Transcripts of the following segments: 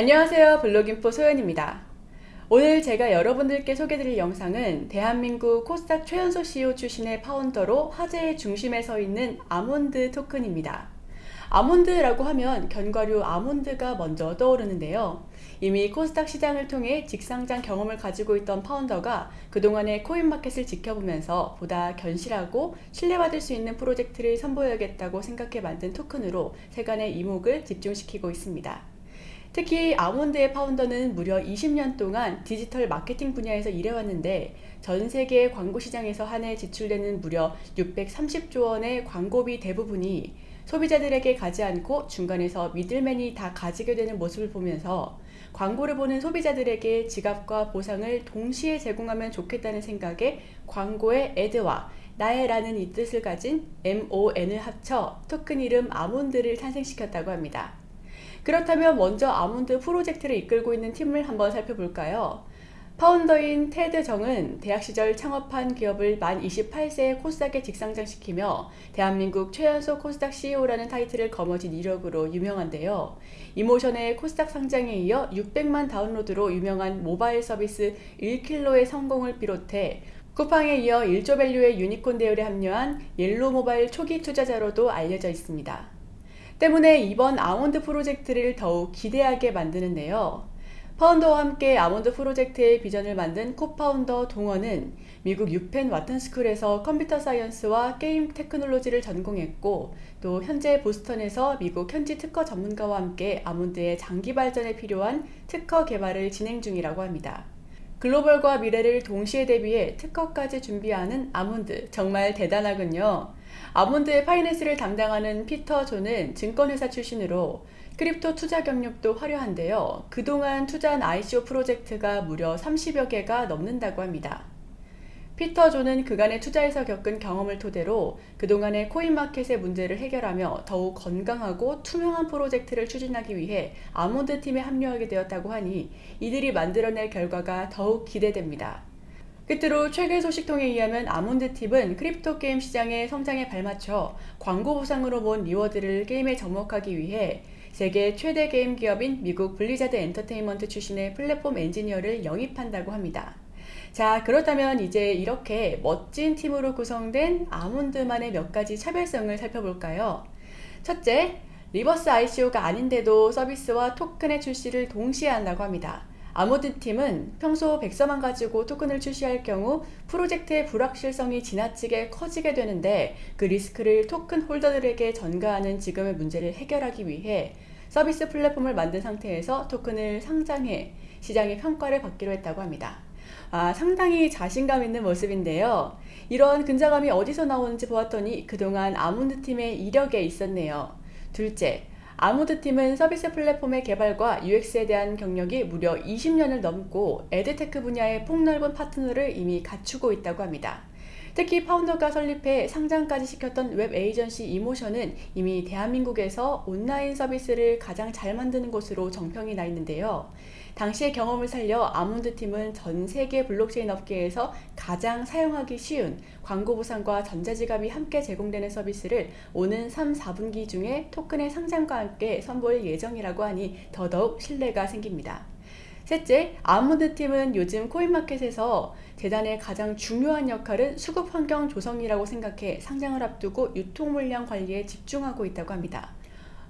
안녕하세요 블로깅포 소연입니다. 오늘 제가 여러분들께 소개드릴 영상은 대한민국 코스닥 최연소 CEO 출신의 파운더로 화제의 중심에 서 있는 아몬드 토큰입니다. 아몬드라고 하면 견과류 아몬드가 먼저 떠오르는데요. 이미 코스닥 시장을 통해 직상장 경험을 가지고 있던 파운더가 그동안의 코인마켓을 지켜보면서 보다 견실하고 신뢰받을 수 있는 프로젝트를 선보여야겠다고 생각해 만든 토큰으로 세간의 이목을 집중시키고 있습니다. 특히 아몬드의 파운더는 무려 20년 동안 디지털 마케팅 분야에서 일해왔는데 전 세계 광고 시장에서 한 해 지출되는 무려 630조 원의 광고비 대부분이 소비자들에게 가지 않고 중간에서 미들맨이 다 가지게 되는 모습을 보면서 광고를 보는 소비자들에게 지갑과 보상을 동시에 제공하면 좋겠다는 생각에 광고의 애드와 나의 라는 이 뜻을 가진 MON을 합쳐 토큰 이름 아몬드를 탄생시켰다고 합니다. 그렇다면 먼저 아몬드 프로젝트를 이끌고 있는 팀을 한번 살펴볼까요? founder인 테드 정은 대학 시절 창업한 기업을 만 28세에 코스닥에 직상장시키며 대한민국 최연소 코스닥 CEO라는 타이틀을 거머쥔 이력으로 유명한데요. 이모션의 코스닥 상장에 이어 600만 다운로드로 유명한 모바일 서비스 1킬로의 성공을 비롯해 쿠팡에 이어 1조 value의 유니콘 대열에 합류한 옐로 모바일 초기 투자자로도 알려져 있습니다. 때문에 이번 아몬드 프로젝트를 더욱 기대하게 만드는데요. founder와 함께 아몬드 프로젝트의 비전을 만든 co-founder 동원은 미국 유펜 와튼스쿨에서 computer science와 game technology를 전공했고 또 현재 보스턴에서 미국 현지 특허 전문가와 함께 아몬드의 장기 발전에 필요한 특허 개발을 진행 중이라고 합니다. 글로벌과 미래를 동시에 대비해 특허까지 준비하는 아몬드 정말 대단하군요. 아몬드의 finance를 담당하는 피터 존은 증권회사 출신으로 crypto 투자 경력도 화려한데요. 그동안 투자한 ICO 프로젝트가 무려 30여 개가 넘는다고 합니다. 피터 존은 그간의 투자에서 겪은 경험을 토대로 그동안의 coin market의 문제를 해결하며 더욱 건강하고 투명한 프로젝트를 추진하기 위해 아몬드 팀에 합류하게 되었다고 하니 이들이 만들어낼 결과가 더욱 기대됩니다. 끝으로 최근 소식통에 의하면 아몬드팀은 crypto 게임 시장의 성장에 발맞춰 광고 보상으로 본 reward를 게임에 접목하기 위해 세계 최대 게임 기업인 미국 블리자드 엔터테인먼트 출신의 플랫폼 엔지니어를 영입한다고 합니다. 자 그렇다면 이제 이렇게 멋진 팀으로 구성된 아몬드만의 몇 가지 차별성을 살펴볼까요? 첫째, reverse ICO가 아닌데도 서비스와 토큰의 출시를 동시에 한다고 합니다. 아몬드 팀은 평소 백서만 가지고 토큰을 출시할 경우 프로젝트의 불확실성이 지나치게 커지게 되는데 그 리스크를 토큰 holder들에게 전가하는 지금의 문제를 해결하기 위해 서비스 플랫폼을 만든 상태에서 토큰을 상장해 시장의 평가를 받기로 했다고 합니다. 아, 상당히 자신감 있는 모습인데요. 이런 근자감이 어디서 나오는지 보았더니 그동안 아몬드 팀의 이력에 있었네요. 둘째, 아몬드 팀은 서비스 플랫폼의 개발과 UX에 대한 경력이 무려 20년을 넘고 ad tech 분야의 폭넓은 파트너를 이미 갖추고 있다고 합니다. 특히 founder가 설립해 상장까지 시켰던 웹 에이전시 이모션은 이미 대한민국에서 온라인 서비스를 가장 잘 만드는 곳으로 정평이 나 있는데요. 당시의 경험을 살려 아몬드 팀은 전 세계 블록체인 업계에서 가장 사용하기 쉬운 광고 보상과 전자지갑이 함께 제공되는 서비스를 오는 3, 4분기 중에 토큰의 상장과 함께 선보일 예정이라고 하니 더더욱 신뢰가 생깁니다. 셋째, 아몬드 팀은 요즘 코인마켓에서 재단의 가장 중요한 역할은 수급 환경 조성이라고 생각해 상장을 앞두고 유통 물량 관리에 집중하고 있다고 합니다.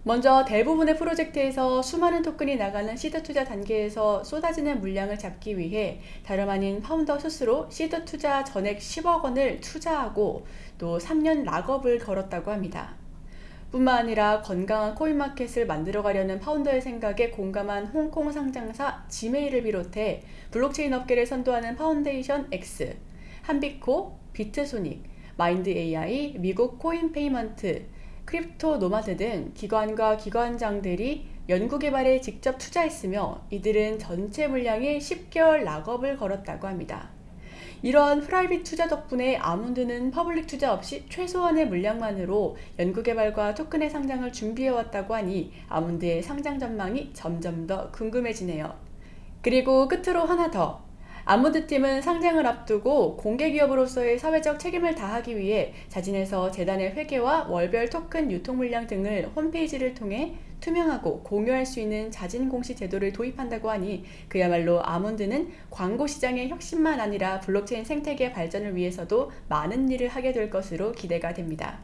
먼저 대부분의 프로젝트에서 수많은 토큰이 나가는 시드 투자 단계에서 쏟아지는 물량을 잡기 위해 다름 아닌 founder 스스로 시드 투자 전액 10억 원을 투자하고 또 3년 lock-up을 걸었다고 합니다. 뿐만 아니라 건강한 coin market을 만들어가려는 founder의 생각에 공감한 홍콩 상장사 지메일을 비롯해 블록체인 업계를 선도하는 파운데이션 X, 한비코, 비트소닉, 마인드 AI, 미국 코인 페이먼트, 크립토 노마드 등 기관과 기관장들이 연구개발에 직접 투자했으며 이들은 전체 물량의 10개월 lock-up을 걸었다고 합니다. 이러한 private 투자 덕분에 아몬드는 public 투자 없이 최소한의 물량만으로 연구개발과 토큰의 상장을 준비해왔다고 하니 아몬드의 상장 전망이 점점 더 궁금해지네요. 그리고 끝으로 하나 더 아몬드팀은 상장을 앞두고 공개기업으로서의 사회적 책임을 다하기 위해 자진해서 재단의 회계와 월별 토큰 유통 물량 등을 홈페이지를 통해 투명하고 공유할 수 있는 자진 공시 제도를 도입한다고 하니 그야말로 아몬드는 광고 시장의 혁신만 아니라 블록체인 생태계 발전을 위해서도 많은 일을 하게 될 것으로 기대가 됩니다.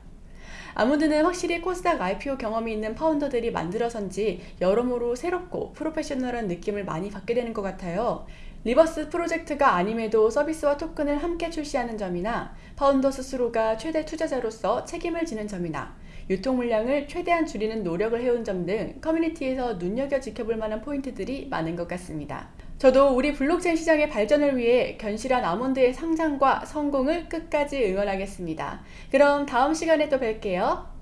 아몬드는 확실히 코스닥 IPO 경험이 있는 파운더들이 만들어선지 여러모로 새롭고 프로페셔널한 느낌을 많이 받게 되는 것 같아요. reverse 프로젝트가 아님에도 서비스와 토큰을 함께 출시하는 점이나 founder 스스로가 최대 투자자로서 책임을 지는 점이나 유통 물량을 최대한 줄이는 노력을 해온 점 등 커뮤니티에서 눈여겨 지켜볼 만한 포인트들이 많은 것 같습니다. 저도 우리 블록체인 시장의 발전을 위해 견실한 아몬드의 상장과 성공을 끝까지 응원하겠습니다. 그럼 다음 시간에 또 뵐게요.